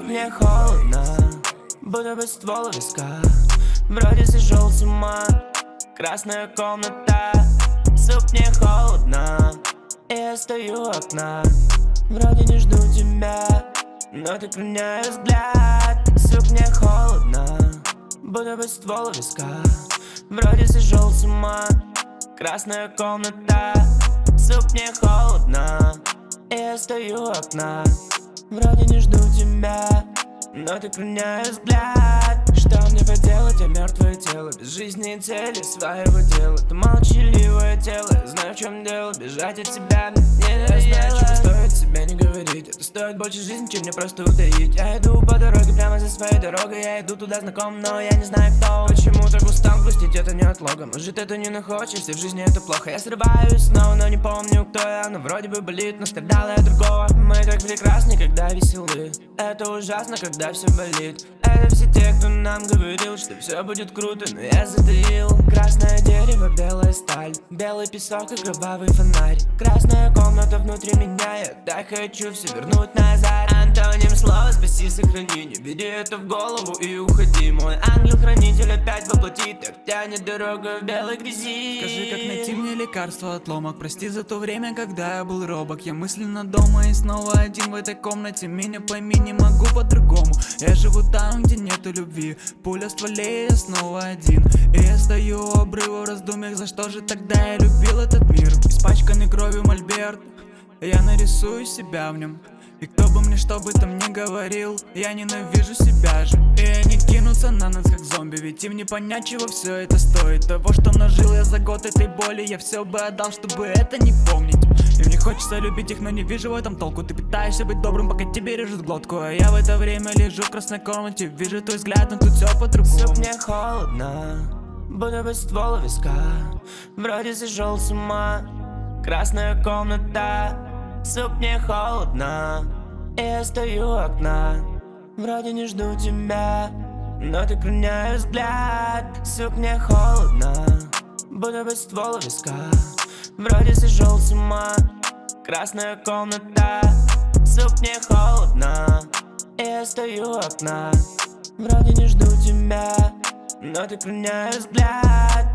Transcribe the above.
Мне холодно Будто бы ствол у виска. Вроде сошел с ума. Красная комната Сук, мне холодно И я стою у окна Вроде не жду тебя. Но ты клоняешь взгляд. Сук, мне холодно Будто бы ствол у виска. Вроде сошел с ума. Красная комната Сук, мне холодно И я стою у окна Вроде не жду тебя Но ты клоняешь взгляд. Что мне поделать, я мертвое тело. Без жизни и цели своего дела. Ты молчаливое тело. Я знаю, в чем дело. Бежать от тебя мне не Я знаю, чего стоит себя не говорить. Это стоит больше жизни, чем мне просто утаить. Я иду по дороге, прямо за своей дорогой. Я иду туда знаком, но я не знаю кто. Почему это не отлога Может это не находишься, в жизни это плохо. Я срываюсь снова, но не помню кто я Но вроде бы болит, но страдал я другого. Мы так прекрасны, когда веселы. Это ужасно, когда все болит. Это все те, кто нам говорил, что все будет круто Но я затаил. Красное дерево, белая сталь Белый песок и кровавый фонарь. Красная комната внутри меня Я так хочу все вернуть назад. Антоним слова спаси, сохрани Не бери это в голову и уходи. Мой ангел-хранитель опять воплотит Так тянет дорога в белой грязи. Скажи, как найти мне лекарство от ломок? Прости за то время, когда я был робок. Я мысленно дома и снова один в этой комнате. Меня пойми, не могу по-другому. Я живу там, где нету любви. Пуля в стволе, я снова один. И я стою у обрыва в раздумьях За что же тогда я любил этот мир? Испачканный кровью мольберт. Я нарисую себя в нем и кто бы мне что бы там ни говорил Я ненавижу себя же. И они кинутся на нас как зомби Ведь им не понять, чего все это стоит. Того, что нажил я за год этой боли Я все бы отдал, чтобы это не помнить. И мне хочется любить их, но не вижу в этом толку. Ты пытаешься быть добрым, пока тебе режут глотку. А я в это время лежу в красной комнате Вижу твой взгляд, но тут все по-другому. Сук, мне холодно Будто бы ствол у виска. Вроде сошел с ума. Красная комната Сук, мне холодно И я стою у окна. Вроде не жду тебя Но ты клоняешь взгляд. Сук, мне холодно Будто бы ствол у виска. Вроде сошел с ума Красная комната. Сук, мне холодно И я стою у окна. Вроде не жду тебя Но ты клоняешь взгляд